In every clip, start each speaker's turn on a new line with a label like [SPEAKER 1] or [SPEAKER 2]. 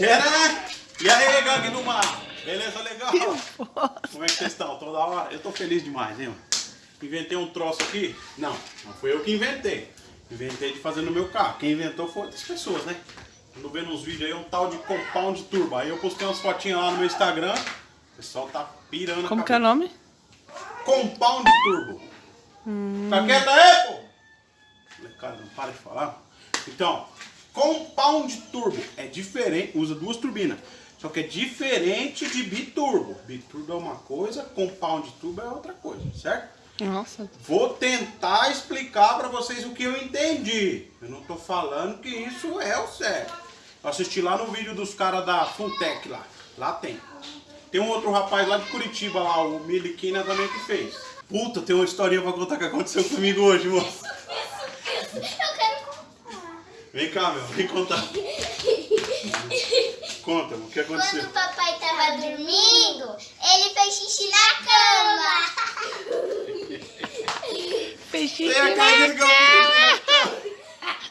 [SPEAKER 1] Tcharam! E aí, gangue do mar? Beleza, legal? Como é que vocês estão? Toda hora? Eu tô feliz demais, hein? Inventei um troço aqui? Não, não fui eu que inventei. Inventei de fazer no meu carro. Quem inventou foi outras pessoas, né? Ando vendo uns vídeos aí, um tal de Compound Turbo. Aí eu postei umas fotinhas lá no meu Instagram. O pessoal tá pirando
[SPEAKER 2] Como que é o nome?
[SPEAKER 1] Compound Turbo. Hum. Tá quieto aí, pô? Cara, não para de falar. Então, Compound Turbo é diferente, usa duas turbinas. Só que é diferente de biturbo. Biturbo é uma coisa, Compound Turbo é outra coisa, certo?
[SPEAKER 2] Nossa.
[SPEAKER 1] Vou tentar explicar para vocês o que eu entendi. Eu não tô falando que isso é o certo. Eu assisti lá no vídeo dos caras da Funtech lá. Lá tem. Tem um outro rapaz lá de Curitiba lá, o Miliquina também que fez. Puta, tem uma historinha pra contar que aconteceu comigo hoje, moço. Vem cá, meu, vem contar. Conta, o que aconteceu?
[SPEAKER 3] Quando o papai tava dormindo, ele fez xixi na cama.
[SPEAKER 2] Fez xixi na cama.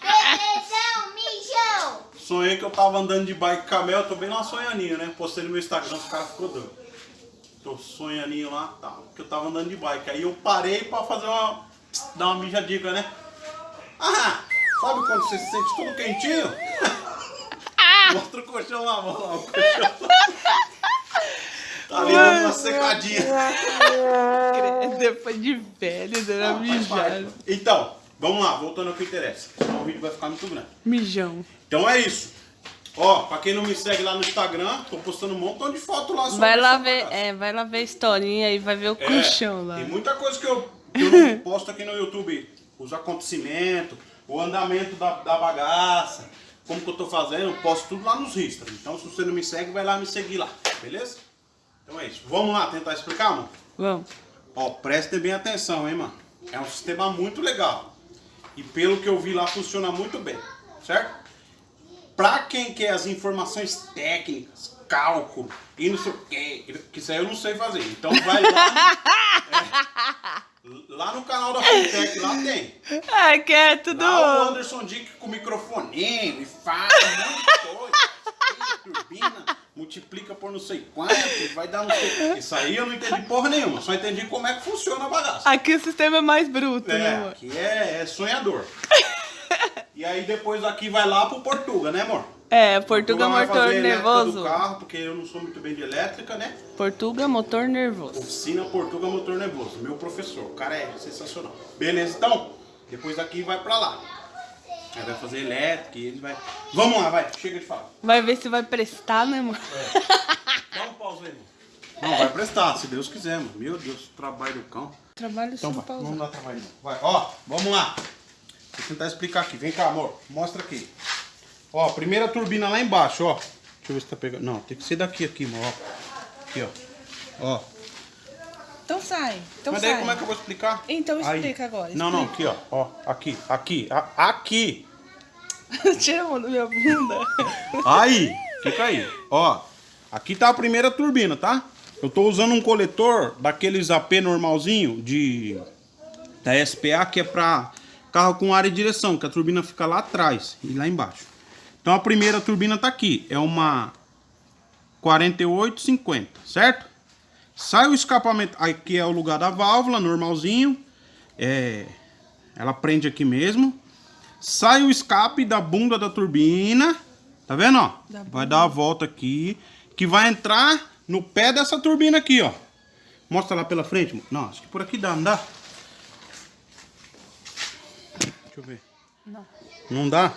[SPEAKER 3] Belezão, mijão.
[SPEAKER 1] Sonhei que eu tava andando de bike camel, tô bem lá sonhaninho, né? Postei no meu Instagram, os caras ficou doido. Tô sonhaninho lá, tá, que eu tava andando de bike. Aí eu parei pra fazer uma... dar uma mijadica, né? Ah, sabe quando você se sente todo quentinho? Mostra o colchão lá, mano, lá, o colchão. Tá ali dando uma secadinha.
[SPEAKER 2] Depois de velho, dando
[SPEAKER 1] Ah,
[SPEAKER 2] mijada.
[SPEAKER 1] Então, vamos lá, voltando ao que interessa. Senão o vídeo vai ficar muito grande.
[SPEAKER 2] Mijão.
[SPEAKER 1] Então é isso. Ó, pra quem não me segue lá no Instagram, tô postando um montão de foto lá sobre
[SPEAKER 2] Vai lá ver, é, vai lá ver a historinha e vai ver o
[SPEAKER 1] É,
[SPEAKER 2] colchão lá.
[SPEAKER 1] Tem muita coisa que eu, que eu posto aqui no YouTube. Os acontecimentos, o andamento da, da bagaça, como que eu tô fazendo, eu posto tudo lá nos Instagram. Então se você não me segue, vai lá me seguir lá, beleza? Então é isso. Vamos lá tentar explicar, mano?
[SPEAKER 2] Vamos.
[SPEAKER 1] Ó, prestem bem atenção, hein, mano? É um sistema muito legal. E pelo que eu vi lá, funciona muito bem, certo? Pra quem quer as informações técnicas, cálculo e não sei o que, que isso aí eu não sei fazer. Então vai lá. é, lá no canal da Funtech, lá tem.
[SPEAKER 2] Ai, que é tudo.
[SPEAKER 1] Lá o Anderson Dick com microfoninho e faz um monte de coisa. Turbina, multiplica por não sei quanto, vai dar não sei. Isso aí eu não entendi porra nenhuma, só entendi como é que funciona a bagaça.
[SPEAKER 2] Aqui o sistema é mais bruto, né,
[SPEAKER 1] É,
[SPEAKER 2] amor?
[SPEAKER 1] que é, é sonhador. e aí depois aqui vai lá pro Portuga, né, amor?
[SPEAKER 2] É, Portuga motor nervoso.
[SPEAKER 1] carro, porque eu não sou muito bem de elétrica, né?
[SPEAKER 2] Portuga motor nervoso.
[SPEAKER 1] Oficina Portuga Motor Nervoso, meu professor. O cara é sensacional. Beleza, então? Depois daqui vai pra lá. Aí vai fazer elétrica e ele vai... Vamos lá, vai. Chega de falar.
[SPEAKER 2] Vai ver se vai prestar, né, amor?
[SPEAKER 1] Dá um pausa aí, mano. Não, vai prestar, se Deus quiser, mano. Meu Deus, trabalho do cão.
[SPEAKER 2] Trabalho
[SPEAKER 1] Então vai,
[SPEAKER 2] pausa.
[SPEAKER 1] não dá trabalho não. Vai, ó, vamos lá. Vou tentar explicar aqui. Vem cá, amor. Mostra aqui. Ó, primeira turbina lá embaixo, ó. Deixa eu ver se tá pegando. Não, tem que ser daqui aqui, amor. Ó. Aqui, ó. Ó.
[SPEAKER 2] Então sai. Então
[SPEAKER 1] Mas daí
[SPEAKER 2] sai.
[SPEAKER 1] como é que eu vou explicar?
[SPEAKER 2] Então
[SPEAKER 1] Aí.
[SPEAKER 2] explica agora,
[SPEAKER 1] Não, não, aqui, ó. Ó, aqui, aqui, a- aqui.
[SPEAKER 2] Tira a mão da minha bunda.
[SPEAKER 1] Aí, fica aí. Ó, aqui tá a primeira turbina, tá? Eu tô usando um coletor daqueles AP normalzinho de da SPA que é pra carro com área de direção, que a turbina fica lá atrás e lá embaixo. Então a primeira turbina tá aqui, é uma 4850, certo? Sai o escapamento, aqui é o lugar da válvula, normalzinho. É, ela prende aqui mesmo. Sai o escape da bunda da turbina. Tá vendo, ó?
[SPEAKER 2] Da
[SPEAKER 1] Vai dar a volta aqui. Que vai entrar no pé dessa turbina aqui, ó. Mostra lá pela frente. Não, acho que por aqui dá, não dá? Deixa eu ver.
[SPEAKER 2] Não.
[SPEAKER 1] Não dá?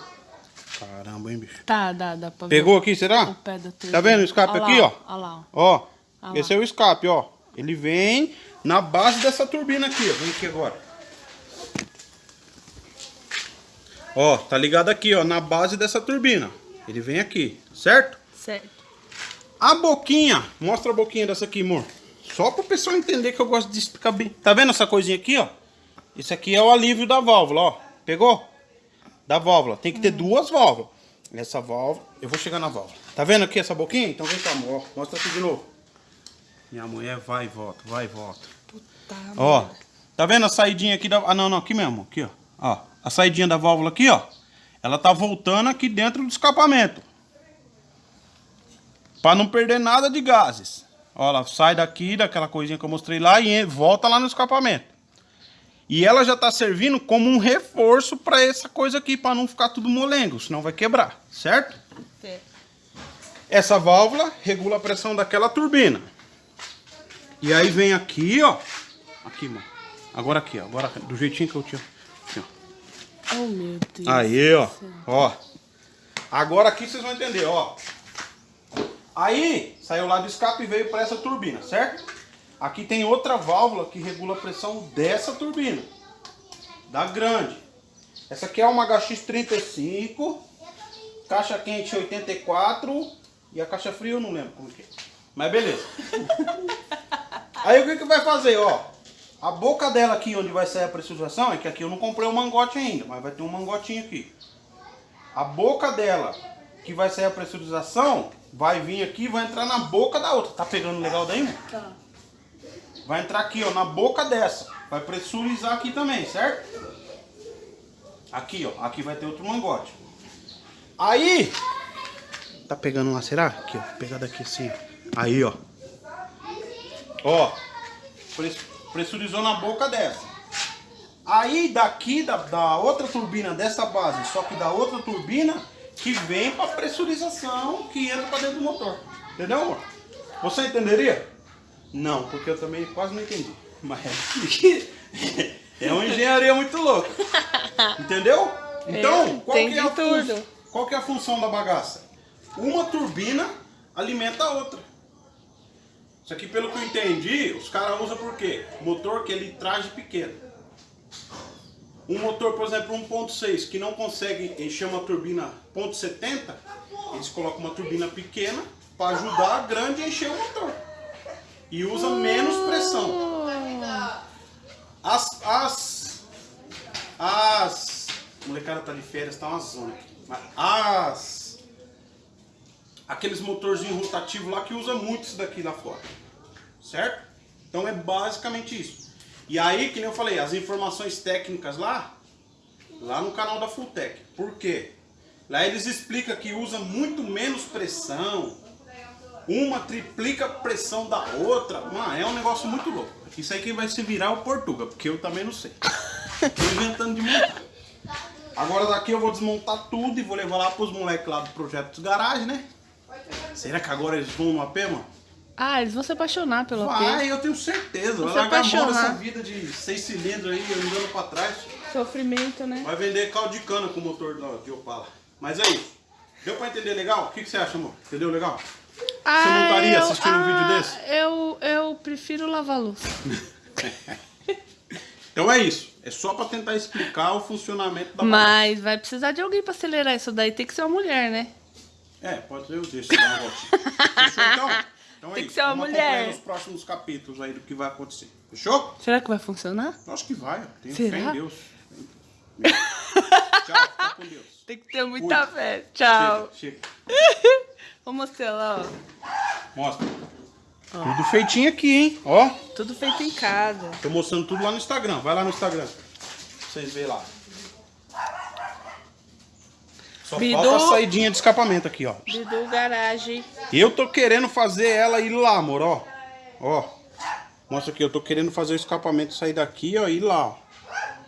[SPEAKER 1] Caramba, hein, bicho.
[SPEAKER 2] Tá, dá, dá pra ver
[SPEAKER 1] Pegou aqui, será?
[SPEAKER 2] o pé da.
[SPEAKER 1] Tá vendo o escape aqui, ó?
[SPEAKER 2] Olha lá, ó.
[SPEAKER 1] Ó,
[SPEAKER 2] lá.
[SPEAKER 1] esse é o escape, ó. Ele vem na base dessa turbina aqui, ó. Vem aqui agora. Ó, tá ligado aqui, ó, na base dessa turbina. Ele vem aqui, certo?
[SPEAKER 2] Certo.
[SPEAKER 1] A boquinha, mostra a boquinha dessa aqui, amor. Só pro pessoal entender que eu gosto de explicar bem. Tá vendo essa coisinha aqui, ó? Isso aqui é o alívio da válvula, ó. Pegou? Da válvula. Tem que ter duas válvulas. Essa válvula, eu vou chegar na válvula. Tá vendo aqui essa boquinha? Então vem cá, amor. Ó, Mostra aqui de novo. Minha mulher vai e volta, vai e volta.
[SPEAKER 2] Puta
[SPEAKER 1] Ó,
[SPEAKER 2] merda.
[SPEAKER 1] tá vendo a saidinha aqui da... Ah, não, não, aqui mesmo, aqui, ó. Ó, a saidinha da válvula aqui, ó. Ela tá voltando aqui dentro do escapamento. Pra não perder nada de gases. Ó, ela sai daqui, daquela coisinha que eu mostrei lá e volta lá no escapamento. E ela já tá servindo como um reforço pra essa coisa aqui, pra não ficar tudo molengo, senão vai quebrar, certo?
[SPEAKER 2] Certo.
[SPEAKER 1] Essa válvula regula a pressão daquela turbina. E aí vem aqui, ó. Aqui, mano. Agora aqui, ó. Agora do jeitinho que eu tinha. Aqui, ó.
[SPEAKER 2] Oh, meu Deus.
[SPEAKER 1] Aí, ó. Ó. Agora aqui vocês vão entender, ó. Aí, saiu lá do escape e veio para essa turbina, certo? Aqui tem outra válvula que regula a pressão dessa turbina. Da grande. Essa aqui é uma HX35, caixa quente 84 e a caixa fria eu não lembro como que é. Mas beleza. Aí o que que vai fazer, ó? A boca dela aqui onde vai sair a pressurização, é que aqui eu não comprei o mangote ainda, mas vai ter um mangotinho aqui. A boca dela, que vai sair a pressurização, vai vir aqui e vai entrar na boca da outra. Tá pegando legal daí, mano?
[SPEAKER 2] Tá.
[SPEAKER 1] Vai entrar aqui, ó, na boca dessa. Vai pressurizar aqui também, certo? Aqui, ó. Aqui vai ter outro mangote. Aí... Tá pegando lá, será? Aqui, ó. Pegar daqui assim, ó. Aí, ó. Ó. pres- Pressurizou na boca dessa. Aí daqui da, da outra turbina dessa base, só que da outra turbina, que vem pra pressurização que entra pra dentro do motor. Entendeu, amor? Você entenderia? Não, porque eu também quase não entendi. Mas é, uma engenharia muito louca. Entendeu? Então,
[SPEAKER 2] É,
[SPEAKER 1] qual, que é a
[SPEAKER 2] tudo.
[SPEAKER 1] qual que é a função da bagaça? Uma turbina alimenta a outra. Isso aqui, pelo que eu entendi, os caras usam por quê? Motor que é litragem pequena. Um motor, por exemplo, 1.6, que não consegue encher uma turbina .70, eles colocam uma turbina pequena para ajudar a grande a encher o motor. E usa menos pressão. As. As. As. A molecada tá de férias, tá uma zona. Mas As. Aqueles motorzinhos rotativos lá que usa muito isso daqui lá fora. Certo? Então é basicamente isso. E aí, que nem eu falei, as informações técnicas lá, lá no canal da Fulltech. Por quê? Lá eles explicam que usa muito menos pressão. Uma triplica a pressão da outra. Mano, é um negócio muito louco. Isso aí quem vai se virar é o Portuga, porque eu também não sei. Tô inventando de montar. Agora daqui eu vou desmontar tudo e vou levar lá pros moleques lá do Projeto dos Garagem, né? Será que agora eles vão no AP, mano?
[SPEAKER 2] Ah, eles vão se apaixonar pelo
[SPEAKER 1] Vai,
[SPEAKER 2] AP.
[SPEAKER 1] eu tenho certeza.
[SPEAKER 2] Vou
[SPEAKER 1] Vai
[SPEAKER 2] se
[SPEAKER 1] largar mão dessa vida de seis cilindros aí, andando pra trás.
[SPEAKER 2] Sofrimento, né?
[SPEAKER 1] Vai vender caldo de cana com o motor de Opala. Mas aí, deu pra entender legal? O que, que você acha, amor? Entendeu legal?
[SPEAKER 2] Ah,
[SPEAKER 1] não estaria
[SPEAKER 2] eu-
[SPEAKER 1] assistindo um vídeo
[SPEAKER 2] ah,
[SPEAKER 1] desse?
[SPEAKER 2] Eu, eu prefiro lavar louça.
[SPEAKER 1] Então é isso. É só pra tentar explicar o funcionamento da
[SPEAKER 2] Mas vai precisar de alguém pra acelerar isso daí. Tem que ser uma mulher, né?
[SPEAKER 1] É, pode ser eu deixo dar uma voltinha. Fechou então? Então é
[SPEAKER 2] Tem que
[SPEAKER 1] isso.
[SPEAKER 2] ser uma
[SPEAKER 1] Vamos
[SPEAKER 2] mulher.
[SPEAKER 1] acompanhar nos próximos capítulos aí do que vai acontecer. Fechou?
[SPEAKER 2] Será que vai funcionar?
[SPEAKER 1] Acho que vai. Tenho
[SPEAKER 2] Será?
[SPEAKER 1] fé em Deus. Tchau, fica com Deus.
[SPEAKER 2] Tem que ter muita
[SPEAKER 1] Fui.
[SPEAKER 2] fé. Tchau.
[SPEAKER 1] Chega, chega.
[SPEAKER 2] Vou mostrar lá, ó.
[SPEAKER 1] Mostra. Tudo feitinho aqui, hein? Ó,
[SPEAKER 2] Tudo feito em casa.
[SPEAKER 1] tô mostrando tudo lá no Instagram. Vai lá no Instagram. Pra vocês verem lá. Só
[SPEAKER 2] Bidu.
[SPEAKER 1] falta a saidinha de escapamento aqui, ó.
[SPEAKER 2] Bidu Garagem.
[SPEAKER 1] Eu tô querendo fazer ela ir lá, amor, ó. Ó. Mostra aqui, eu tô querendo fazer o escapamento sair daqui, ó, e ir lá, ó.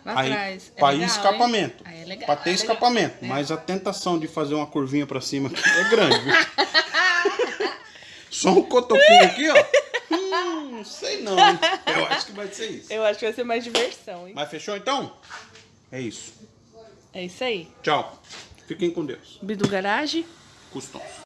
[SPEAKER 2] Lá
[SPEAKER 1] Aí,
[SPEAKER 2] atrás. É
[SPEAKER 1] pra ir
[SPEAKER 2] legal,
[SPEAKER 1] escapamento.
[SPEAKER 2] hein? Aí é legal.
[SPEAKER 1] Pra ter
[SPEAKER 2] é legal.
[SPEAKER 1] escapamento.
[SPEAKER 2] É.
[SPEAKER 1] Mas a tentação de fazer uma curvinha pra cima aqui é grande, viu? Só um cotoquinho aqui, ó. Hum, não sei não. hein? Eu acho que vai ser isso.
[SPEAKER 2] Eu acho que vai ser mais diversão, hein?
[SPEAKER 1] Mas fechou então? É isso.
[SPEAKER 2] É isso aí.
[SPEAKER 1] Tchau. Fiquem com Deus.
[SPEAKER 2] Bidu Garagem.
[SPEAKER 1] Custons.